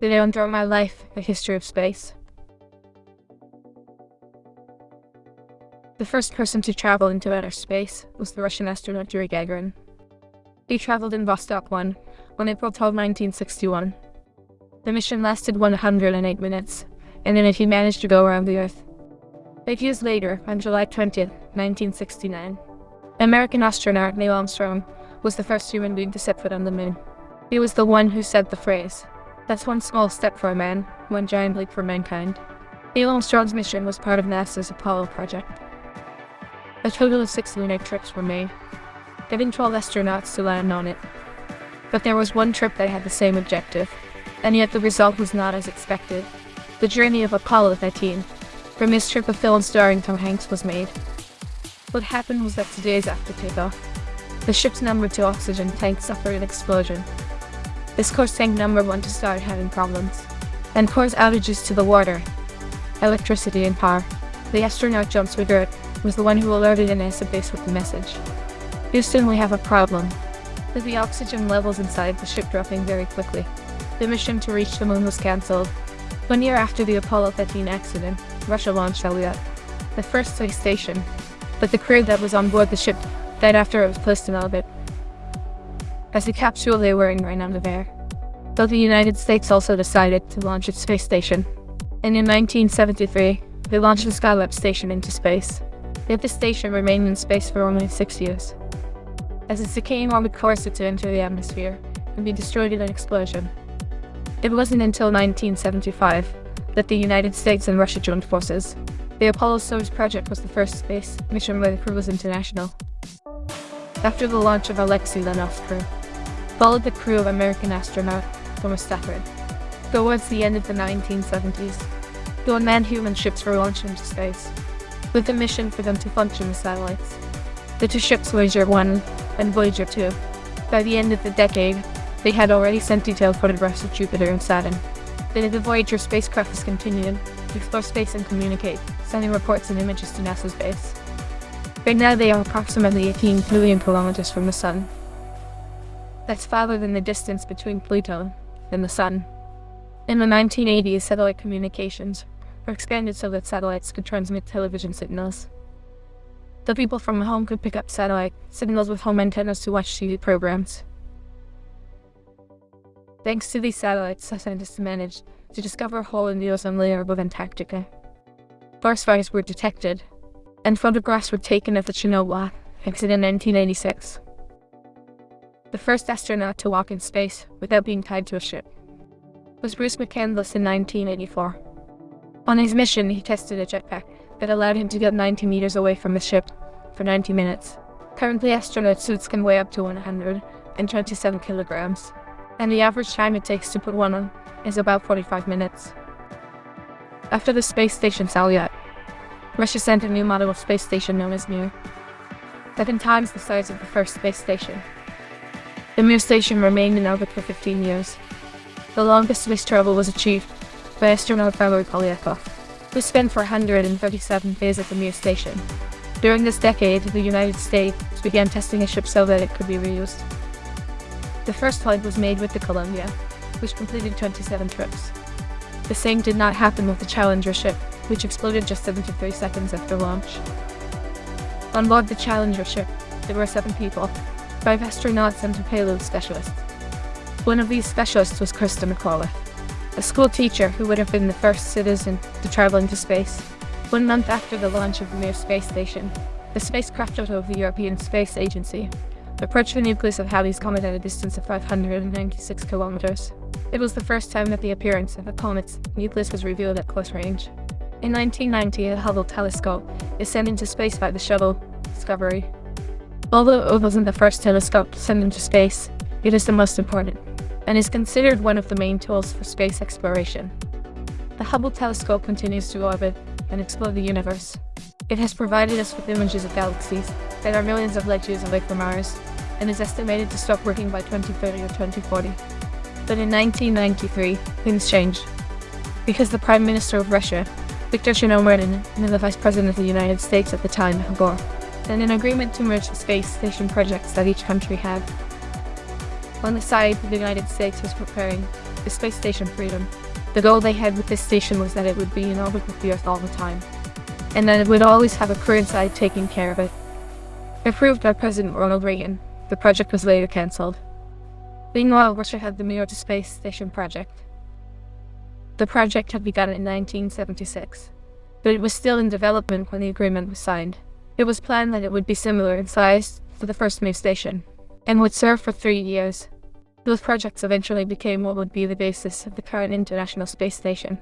Today on Throughout My Life, A History of Space. The first person to travel into outer space was the Russian astronaut Yuri Gagarin. He traveled in Vostok 1 on April 12, 1961. The mission lasted 108 minutes, and in it he managed to go around the Earth. Eight years later, on July 20, 1969, American astronaut Neil Armstrong was the first human being to set foot on the moon. He was the one who said the phrase, that's one small step for a man, one giant leap for mankind. Neil Armstrong's mission was part of NASA's Apollo project. A total of six lunar trips were made, giving 12 astronauts to land on it. But there was one trip that had the same objective, and yet the result was not as expected. The journey of Apollo 13. From this trip a film starring Tom Hanks was made. What happened was that two days after takeoff, the ship's number 2 oxygen tank suffered an explosion. This caused tank number 1 to start having problems, and caused outages to the water, electricity and power. The astronaut John Swigert was the one who alerted NASA base with the message. Houston, we have a problem. With the oxygen levels inside the ship dropping very quickly. The mission to reach the moon was cancelled. One year after the Apollo 13 accident, Russia launched Salyut, the first space station, but the crew that was on board the ship died after it was placed in orbit. As the capsule they were in ran out of air. Though the United States also decided to launch its space station. And in 1973, they launched the Skylab station into space. Yet the station remained in space for only six years. As its decaying orbit course to enter the atmosphere and be destroyed in an explosion. It wasn't until 1975 that the United States and Russia joined forces. The Apollo Soyuz project was the first space mission where the crew was international. After the launch of Alexei Leonov's crew, followed the crew of American astronaut Thomas Stafford. Towards the end of the 1970s, the unmanned human ships were launched into space, with a mission for them to function as satellites. The two ships Voyager 1 and Voyager 2. By the end of the decade, they had already sent detailed photographs of Jupiter and Saturn. Then the Voyager spacecraft was continuing to explore space and communicate, sending reports and images to NASA's base. Right now they are approximately 18 billion kilometers from the Sun. That's farther than the distance between Pluto and the Sun. In the 1980s, satellite communications were expanded so that satellites could transmit television signals. The people from home could pick up satellite signals with home antennas to watch TV programs. Thanks to these satellites, scientists managed to discover a hole in the ozone layer above Antarctica. Forest fires were detected, and photographs were taken of the Chernobyl accident in 1986. The first astronaut to walk in space without being tied to a ship was Bruce McCandless in 1984. On his mission, he tested a jetpack that allowed him to get 90 meters away from the ship for 90 minutes. Currently, astronaut suits can weigh up to 127 kilograms and the average time it takes to put one on is about 45 minutes. After the space station Salyut, Russia sent a new model of space station known as Mir, seven times the size of the first space station. The Mir station remained in orbit for 15 years. The longest space travel was achieved by astronaut Valery Polyakov, who spent 437 days at the Mir station. During this decade, the United States began testing a ship so that it could be reused. The first flight was made with the Columbia, which completed 27 trips. The same did not happen with the Challenger ship, which exploded just 73 seconds after launch. On board the Challenger ship, there were seven people, five astronauts and payload specialists. One of these specialists was Christa McAuliffe, a school teacher who would have been the first citizen to travel into space. One month after the launch of the Mir space station, the spacecraft of the European Space Agency approached the nucleus of Halley's Comet at a distance of 596 kilometers. It was the first time that the appearance of a comet's nucleus was revealed at close range. In 1990, a Hubble telescope is sent into space by the shuttle Discovery. Although it wasn't the first telescope sent into space, it is the most important, and is considered one of the main tools for space exploration. The Hubble telescope continues to orbit and explore the universe. It has provided us with images of galaxies that are millions of light years away from ours, and is estimated to stop working by 2030 or 2040. But in 1993, things changed. Because the Prime Minister of Russia, Viktor Chernomyrdin, and the Vice President of the United States at the time, Gore, signed an agreement to merge the space station projects that each country had. On the side, the United States was preparing the space station Freedom. The goal they had with this station was that it would be in orbit with the Earth all the time, and that it would always have a crew inside taking care of it. Approved by President Ronald Reagan, the project was later cancelled. Meanwhile, Russia had the Mir-2 Space Station project. The project had begun in 1976, but it was still in development when the agreement was signed. It was planned that it would be similar in size to the first Mir station, and would serve for three years. Those projects eventually became what would be the basis of the current International Space Station.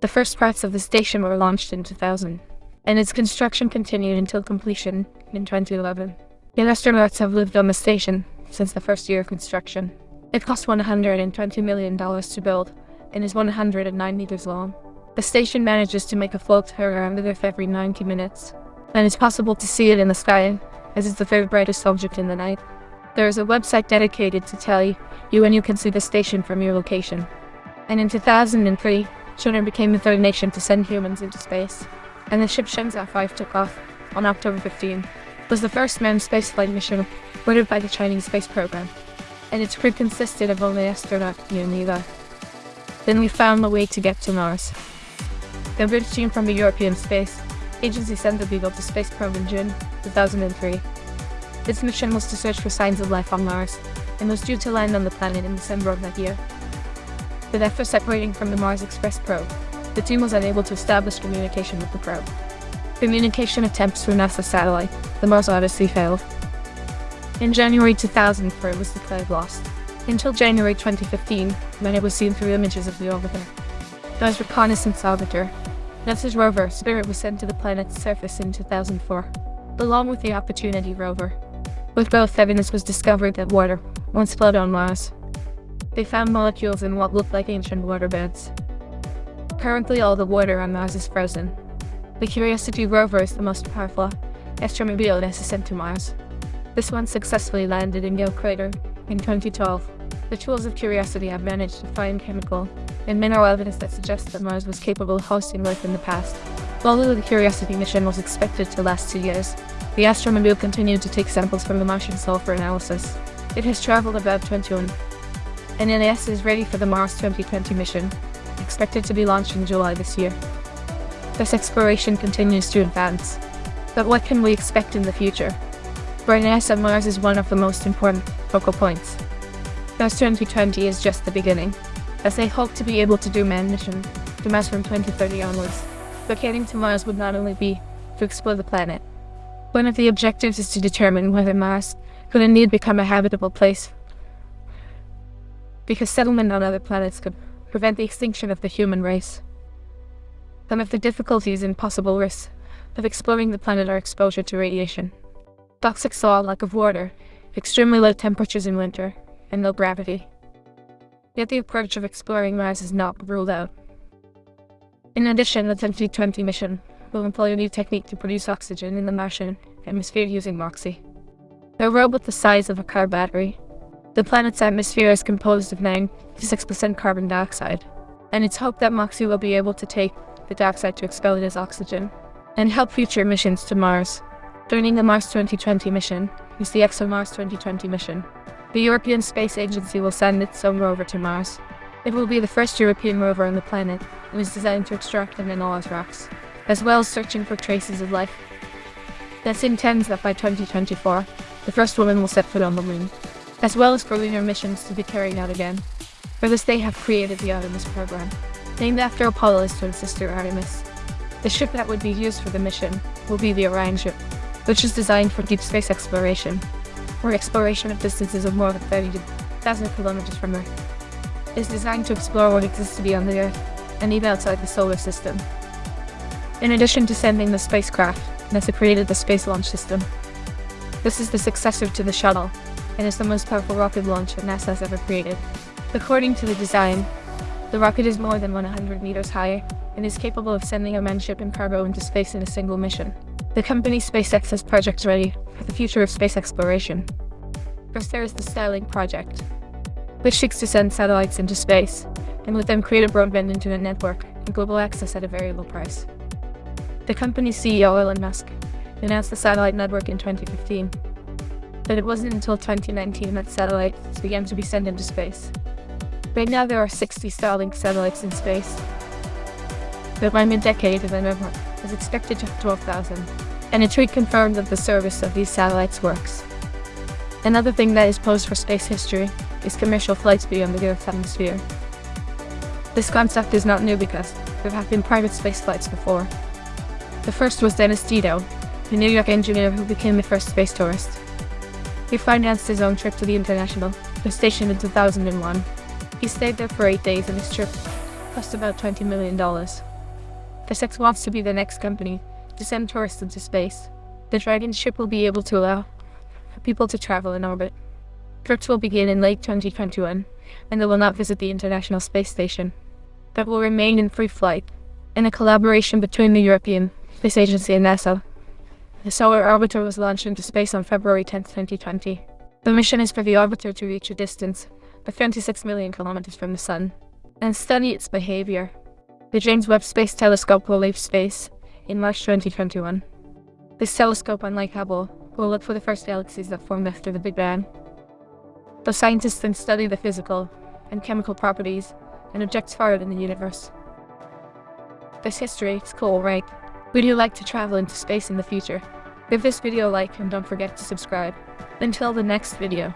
The first parts of the station were launched in 2000, and its construction continued until completion in 2011. The astronauts have lived on the station since the first year of construction. It cost $120 million to build and is 109 meters long. The station manages to make a float around the Earth every 90 minutes, and it's possible to see it in the sky, as it's the very brightest object in the night. There is a website dedicated to tell you when you can see the station from your location. And in 2003, China became the third nation to send humans into space, and the ship Shenzhou 5 took off on October 15. It was the first manned spaceflight mission ordered by the Chinese space program, and its crew consisted of only astronaut and Eva. Then we found a way to get to Mars. The British team from the European Space Agency sent the Beagle 2 space probe in June 2003. Its mission was to search for signs of life on Mars, and was due to land on the planet in December of that year. But after separating from the Mars Express probe, the team was unable to establish communication with the probe. Communication attempts through NASA satellite, the Mars Odyssey failed. In January 2004 it was declared lost, until January 2015, when it was seen through images of the orbiter. Mars reconnaissance orbiter, NASA's rover Spirit was sent to the planet's surface in 2004, along with the Opportunity rover. With both evidence was discovered that water once flowed on Mars. They found molecules in what looked like ancient waterbeds. Currently all the water on Mars is frozen. The Curiosity rover is the most powerful astromobile NASA sent to Mars. This one successfully landed in Gale Crater in 2012. The tools of Curiosity have managed to find chemical and mineral evidence that suggests that Mars was capable of hosting life in the past. Although the Curiosity mission was expected to last two years, the astromobile continued to take samples from the Martian soil for analysis. It has traveled about 21, and NASA is ready for the Mars 2020 mission, expected to be launched in July this year. This exploration continues to advance. But what can we expect in the future? For NASA, Mars is one of the most important focal points. Mars 2020 is just the beginning, as they hope to be able to do manned mission to Mars from 2030 onwards. Locating to Mars would not only be to explore the planet, one of the objectives is to determine whether Mars could indeed become a habitable place, because settlement on other planets could prevent the extinction of the human race. Some of the difficulties and possible risks of exploring the planet are exposure to radiation, toxic soil, lack of water, extremely low temperatures in winter, and low gravity. Yet the approach of exploring Mars is not ruled out. In addition, the 2020 mission will employ a new technique to produce oxygen in the Martian atmosphere using MOXIE. A robot the size of a car battery. The planet's atmosphere is composed of 96% carbon dioxide, and it's hoped that MOXIE will be able to take the dioxide to expel it as oxygen, and help future missions to Mars. Joining the Mars 2020 mission is the ExoMars 2020 mission. The European Space Agency will send its own rover to Mars. It will be the first European rover on the planet and is designed to extract and analyze rocks as well as searching for traces of life. This intends that by 2024, the first woman will set foot on the moon, as well as for lunar missions to be carried out again. For this they have created the Artemis program, named after Apollo's twin sister Artemis. The ship that would be used for the mission will be the Orion ship, which is designed for deep space exploration, or exploration of distances of more than 30,000 kilometers from Earth. It is designed to explore what exists beyond the Earth and even outside the solar system. In addition to sending the spacecraft, NASA created the Space Launch System. This is the successor to the shuttle, and is the most powerful rocket launch that NASA has ever created. According to the design, the rocket is more than 100 meters high and is capable of sending a manned ship and cargo into space in a single mission. The company SpaceX has projects ready for the future of space exploration. First there is the Starlink project, which seeks to send satellites into space, and with them create a broadband internet network and global access at a very low price. The company's CEO Elon Musk announced the satellite network in 2015, but it wasn't until 2019 that satellites began to be sent into space. Right now there are 60 Starlink satellites in space. But by mid-decade, the number is expected to have 12,000. And a tweet confirmed that the service of these satellites works. Another thing that is posed for space history is commercial flights beyond the Earth's atmosphere. This concept is not new because there have been private space flights before. The first was Dennis Tito, a New York engineer who became the first space tourist. He financed his own trip to the International, the station in 2001. He stayed there for eight days and his trip cost about $20 million. SpaceX wants to be the next company to send tourists into space. The Dragon ship will be able to allow people to travel in orbit. Trips will begin in late 2021, and they will not visit the International Space Station. That will remain in free flight, in a collaboration between the European Space Agency and NASA. The Solar Orbiter was launched into space on February 10, 2020. The mission is for the orbiter to reach a distance of 26 million kilometers from the Sun and study its behavior. The James Webb Space Telescope will leave space in March 2021. This telescope, unlike Hubble, will look for the first galaxies that formed after the Big Bang. The scientists then study the physical and chemical properties and objects farther in the universe. This history is cool, right? Would you like to travel into space in the future? Give this video a like and don't forget to subscribe. Until the next video.